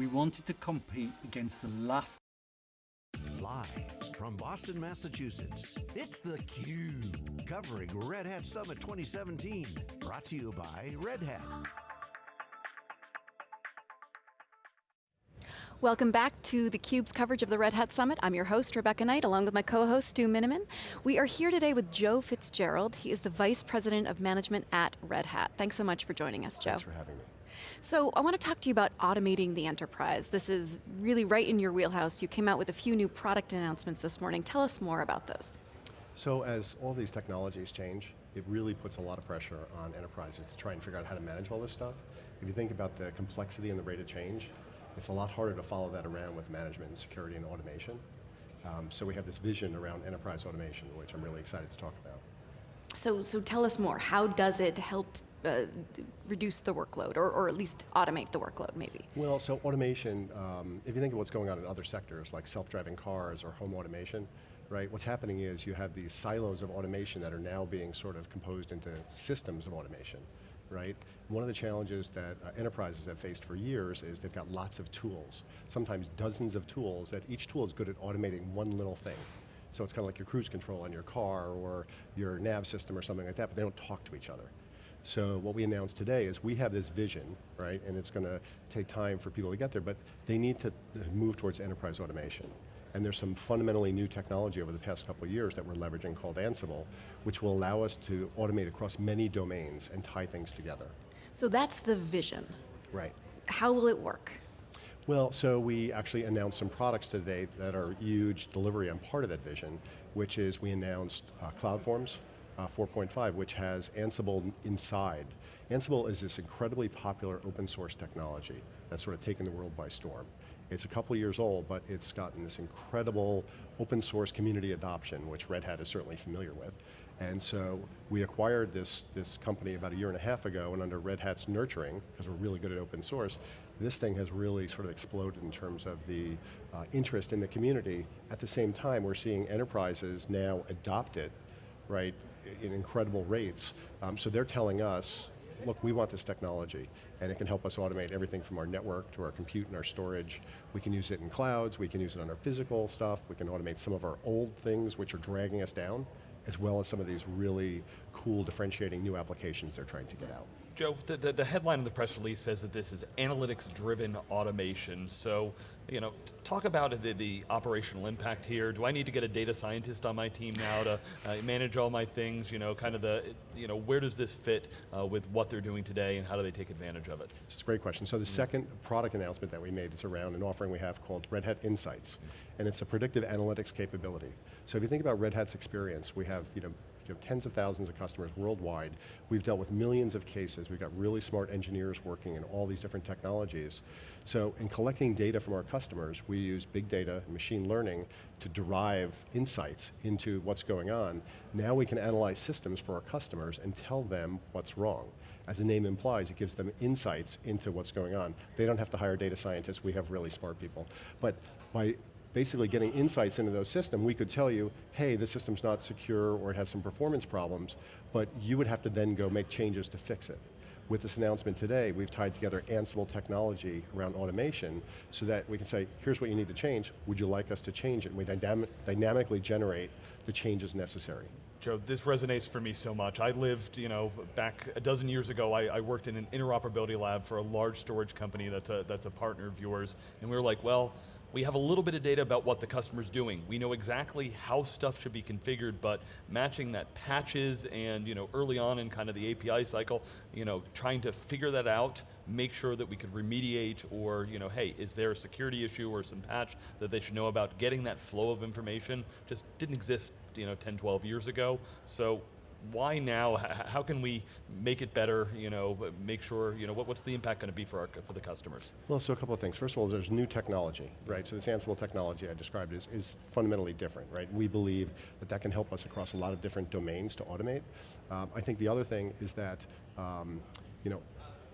We wanted to compete against the last Live from Boston, Massachusetts, it's theCUBE, covering Red Hat Summit 2017. Brought to you by Red Hat. Welcome back to theCUBE's coverage of the Red Hat Summit. I'm your host, Rebecca Knight, along with my co-host, Stu Miniman. We are here today with Joe Fitzgerald. He is the Vice President of Management at Red Hat. Thanks so much for joining us, Joe. Thanks for having me. So I want to talk to you about automating the enterprise. This is really right in your wheelhouse. You came out with a few new product announcements this morning. Tell us more about those. So as all these technologies change, it really puts a lot of pressure on enterprises to try and figure out how to manage all this stuff. If you think about the complexity and the rate of change, it's a lot harder to follow that around with management and security and automation. Um, so we have this vision around enterprise automation, which I'm really excited to talk about. So, so tell us more. How does it help uh, reduce the workload, or, or at least automate the workload, maybe? Well, so automation, um, if you think of what's going on in other sectors, like self-driving cars or home automation, right, what's happening is you have these silos of automation that are now being sort of composed into systems of automation, right? One of the challenges that uh, enterprises have faced for years is they've got lots of tools, sometimes dozens of tools, that each tool is good at automating one little thing. So it's kind of like your cruise control on your car or your nav system or something like that, but they don't talk to each other. So what we announced today is we have this vision, right, and it's going to take time for people to get there, but they need to move towards enterprise automation. And there's some fundamentally new technology over the past couple of years that we're leveraging called Ansible, which will allow us to automate across many domains and tie things together. So that's the vision. Right. How will it work? Well, so we actually announced some products today that are huge delivery on part of that vision, which is we announced uh, CloudForms, uh, 4.5, which has Ansible inside. Ansible is this incredibly popular open source technology that's sort of taken the world by storm. It's a couple years old, but it's gotten this incredible open source community adoption, which Red Hat is certainly familiar with. And so we acquired this, this company about a year and a half ago, and under Red Hat's nurturing, because we're really good at open source, this thing has really sort of exploded in terms of the uh, interest in the community. At the same time, we're seeing enterprises now adopt it right, in incredible rates. Um, so they're telling us, look, we want this technology, and it can help us automate everything from our network to our compute and our storage. We can use it in clouds, we can use it on our physical stuff, we can automate some of our old things which are dragging us down, as well as some of these really cool differentiating new applications they're trying to get out. Joe, the, the, the, headline of the press release says that this is analytics-driven automation. So, you know, talk about the, the, operational impact here. Do I need to get a data scientist on my team now to uh, manage all my things? You know, kind of the, you know, where does this fit uh, with what they're doing today and how do they take advantage of it? It's a great question. So the mm -hmm. second product announcement that we made is around an offering we have called Red Hat Insights. Mm -hmm. And it's a predictive analytics capability. So if you think about Red Hat's experience, we have, you know, you have tens of thousands of customers worldwide. We've dealt with millions of cases. We've got really smart engineers working in all these different technologies. So in collecting data from our customers, we use big data and machine learning to derive insights into what's going on. Now we can analyze systems for our customers and tell them what's wrong. As the name implies, it gives them insights into what's going on. They don't have to hire data scientists, we have really smart people. But by basically getting insights into those systems, we could tell you, hey, the system's not secure or it has some performance problems, but you would have to then go make changes to fix it. With this announcement today, we've tied together Ansible technology around automation so that we can say, here's what you need to change, would you like us to change it? And we dynam dynamically generate the changes necessary. Joe, this resonates for me so much. I lived, you know, back a dozen years ago, I, I, worked in an interoperability lab for a large storage company that's a, that's a partner of yours, and we were like, well, we have a little bit of data about what the customer's doing. We know exactly how stuff should be configured, but matching that patches and you know, early on in kind of the API cycle, you know, trying to figure that out, make sure that we could remediate or, you know, hey, is there a security issue or some patch that they should know about? Getting that flow of information just didn't exist you know, 10, 12 years ago. So why now? How can we make it better? You know, make sure. You know, what, what's the impact going to be for our for the customers? Well, so a couple of things. First of all, there's new technology, right? So this Ansible technology I described is, is fundamentally different, right? We believe that that can help us across a lot of different domains to automate. Um, I think the other thing is that, um, you know,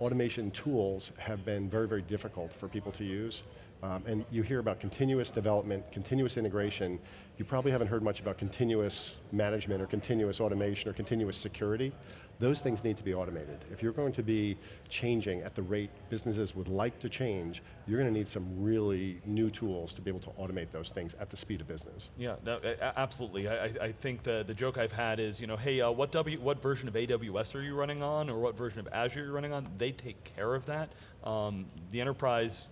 automation tools have been very, very difficult for people to use. Um, and you hear about continuous development, continuous integration. You probably haven't heard much about continuous management or continuous automation or continuous security. Those things need to be automated. If you're going to be changing at the rate businesses would like to change, you're going to need some really new tools to be able to automate those things at the speed of business. Yeah, no, absolutely. I, I think the, the joke I've had is, you know, hey, uh, what, w, what version of AWS are you running on, or what version of Azure you're running on? They take care of that. Um, the enterprise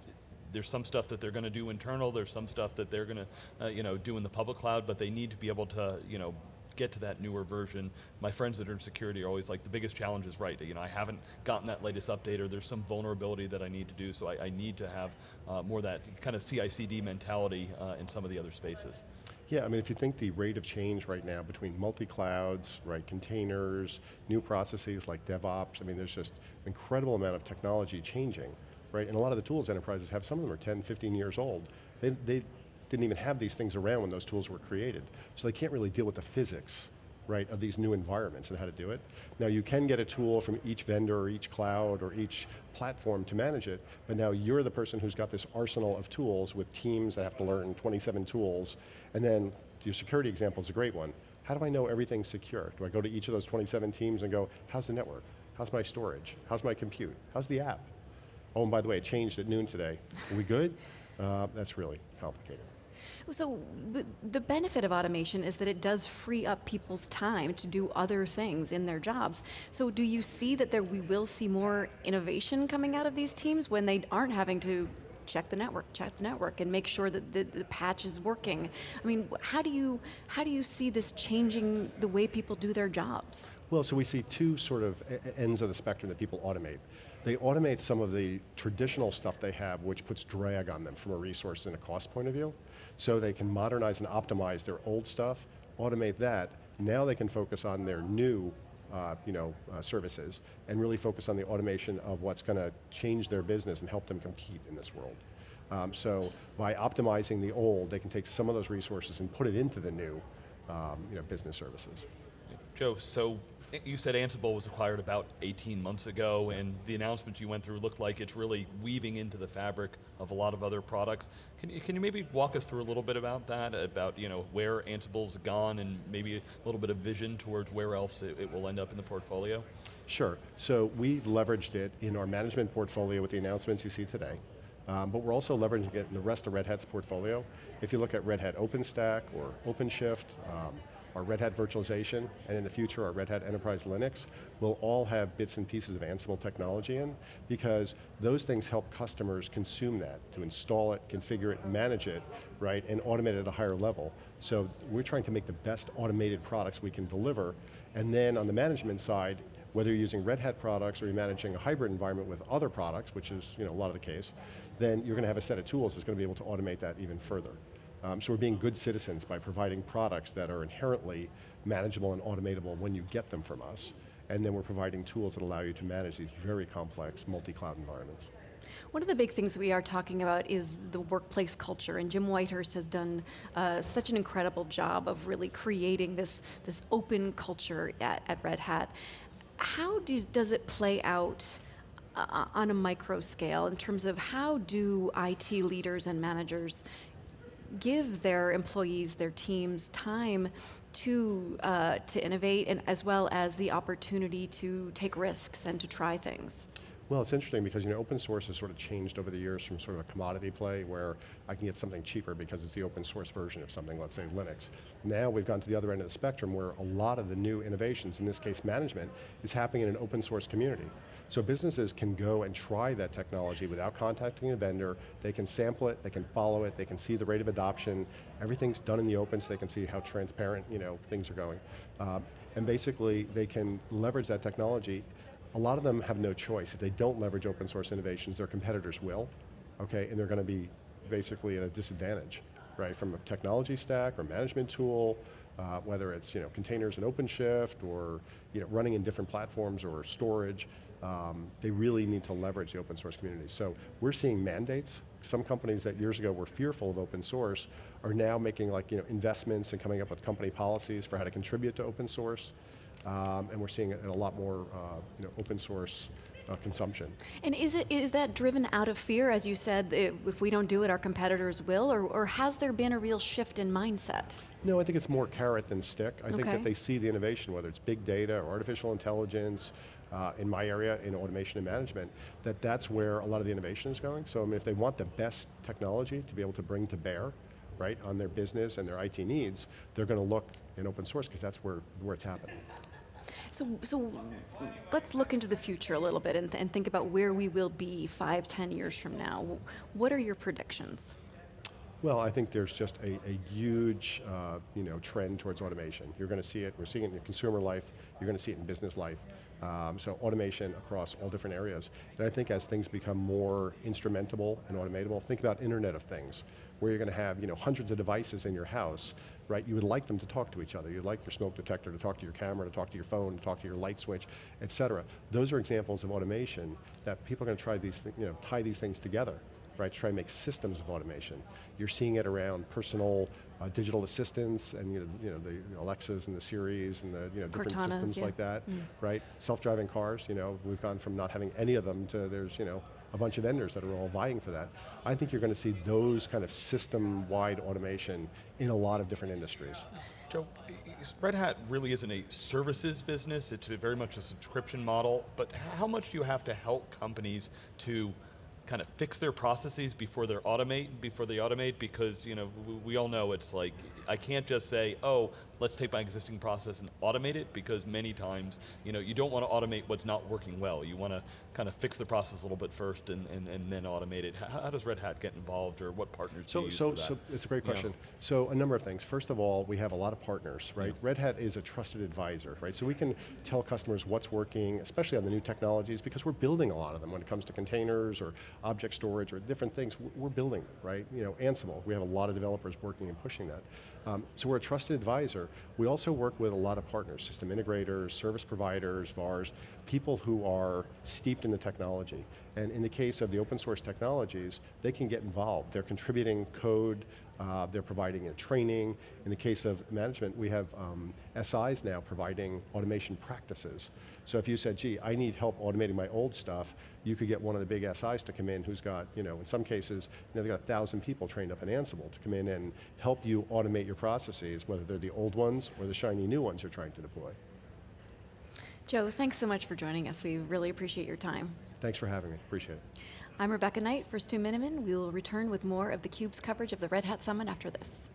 there's some stuff that they're going to do internal, there's some stuff that they're going to uh, you know, do in the public cloud, but they need to be able to you know, get to that newer version. My friends that are in security are always like, the biggest challenge is right, you know, I haven't gotten that latest update or there's some vulnerability that I need to do, so I, I need to have uh, more that kind of CI/CD mentality uh, in some of the other spaces. Yeah, I mean, if you think the rate of change right now between multi-clouds, right, containers, new processes like DevOps, I mean, there's just incredible amount of technology changing, right? And a lot of the tools enterprises have, some of them are 10, 15 years old. They, they didn't even have these things around when those tools were created. So they can't really deal with the physics right, of these new environments and how to do it. Now you can get a tool from each vendor or each cloud or each platform to manage it, but now you're the person who's got this arsenal of tools with teams that have to learn 27 tools, and then your security example is a great one. How do I know everything's secure? Do I go to each of those 27 teams and go, how's the network? How's my storage? How's my compute? How's the app? Oh, and by the way, it changed at noon today. Are we good? Uh, that's really complicated. So the benefit of automation is that it does free up people's time to do other things in their jobs. So do you see that there we will see more innovation coming out of these teams when they aren't having to check the network, check the network, and make sure that the, the, patch is working. I mean, how do you how do you see this changing the way people do their jobs? Well, so we see two sort of ends of the spectrum that people automate. They automate some of the traditional stuff they have, which puts drag on them from a resource and a cost point of view. So they can modernize and optimize their old stuff, automate that. Now they can focus on their new uh, you know, uh, services and really focus on the automation of what's going to change their business and help them compete in this world. Um, so by optimizing the old, they can take some of those resources and put it into the new um, you know, business services. Joe, so you said Ansible was acquired about 18 months ago and the announcements you went through looked like it's really weaving into the fabric of a lot of other products. Can you, can you maybe walk us through a little bit about that, about you know, where Ansible's gone and maybe a little bit of vision towards where else it, it will end up in the portfolio? Sure, so we leveraged it in our management portfolio with the announcements you see today. Um, but we're also leveraging it in the rest of Red Hat's portfolio. If you look at Red Hat OpenStack or OpenShift, um, our Red Hat virtualization, and in the future our Red Hat Enterprise Linux will all have bits and pieces of Ansible technology in because those things help customers consume that, to install it, configure it, manage it, right, and automate it at a higher level. So we're trying to make the best automated products we can deliver, and then on the management side, whether you're using Red Hat products or you're managing a hybrid environment with other products, which is you know, a lot of the case, then you're going to have a set of tools that's going to be able to automate that even further. Um, so we're being good citizens by providing products that are inherently manageable and automatable when you get them from us. And then we're providing tools that allow you to manage these very complex multi-cloud environments. One of the big things we are talking about is the workplace culture, and Jim Whitehurst has done uh, such an incredible job of really creating this, this open culture at, at Red Hat. How do, does it play out uh, on a micro scale in terms of how do IT leaders and managers give their employees, their teams, time to, uh, to innovate and as well as the opportunity to take risks and to try things. Well, it's interesting because you know open source has sort of changed over the years from sort of a commodity play where I can get something cheaper because it's the open source version of something, let's say Linux. Now we've gone to the other end of the spectrum where a lot of the new innovations, in this case management, is happening in an open source community. So businesses can go and try that technology without contacting a vendor, they can sample it, they can follow it, they can see the rate of adoption, everything's done in the open so they can see how transparent you know, things are going. Um, and basically they can leverage that technology. A lot of them have no choice. If they don't leverage open source innovations, their competitors will, okay, and they're going to be basically at a disadvantage, right, from a technology stack or management tool, uh, whether it's you know, containers and OpenShift or you know, running in different platforms or storage um, they really need to leverage the open source community. So we're seeing mandates. Some companies that years ago were fearful of open source are now making like you know investments and coming up with company policies for how to contribute to open source. Um, and we're seeing a lot more uh, you know, open source uh, consumption. And is, it, is that driven out of fear, as you said, if we don't do it, our competitors will, or, or has there been a real shift in mindset? No, I think it's more carrot than stick. I think that they see the innovation, whether it's big data or artificial intelligence, uh, in my area, in automation and management, that that's where a lot of the innovation is going. So I mean, if they want the best technology to be able to bring to bear, right, on their business and their IT needs, they're going to look in open source because that's where, where it's happening. So, so let's look into the future a little bit and, and think about where we will be five, ten years from now. What are your predictions? Well, I think there's just a, a huge uh, you know, trend towards automation. You're going to see it, we're seeing it in consumer life, you're going to see it in business life. Um, so automation across all different areas. And I think as things become more instrumentable and automatable, think about Internet of Things, where you're going to have you know, hundreds of devices in your house, right? You would like them to talk to each other. You'd like your smoke detector to talk to your camera, to talk to your phone, to talk to your light switch, et cetera. Those are examples of automation that people are going to try these, you know, tie these things together right, to try and make systems of automation. You're seeing it around personal uh, digital assistants and you know, you know, the Alexas and the Siris and the you know, different Cortanas, systems yeah. Mm. like that, right? Self-driving cars, you know, we've gone from not having any of them to there's you know, a bunch of vendors that are all vying for that. I think you're going to see those kind of system-wide automation in a lot of different industries. Joe, i- i- Red Hat really isn't a services business, it's very much a subscription model, but how much do you have to help companies to kind of fix their processes before they automate, before they automate, because you know, w- we all know it's like, I can't just say, oh, let's take my existing process and automate it, because many times, you know, you don't want to automate what's not working well. You want to kind of fix the process a little bit first and, and, and then automate it. How, how does Red Hat get involved, or what partners do So, so, so it's a great You know? question. So a number of things. First of all, we have a lot of partners, right? Red Hat is a trusted advisor, right? So we can tell customers what's working, especially on the new technologies, because we're building a lot of them when it comes to containers or object storage or different things. We're- We're building them, right? You know, Ansible, we have a lot of developers working and pushing that. Um, so we're a trusted advisor. We also work with a lot of partners, system integrators, service providers, VARs, people who are steeped in the technology. And in the case of the open source technologies, they can get involved. They're contributing code, uh, they're providing uh, training. In the case of management, we have um, SIs now providing automation practices. So if you said, gee, I need help automating my old stuff, you could get one of the big SIs to come in who's got, you know, in some cases, you know, they've got a thousand people trained up in Ansible to come in and help you automate your processes, whether they're the old ones or the shiny new ones you're trying to deploy. Joe, thanks so much for joining us. We really appreciate your time. Thanks for having me, appreciate it. I'm Rebecca Knight for Stu Miniman. We will return with more of theCUBE's coverage of the Red Hat Summit after this.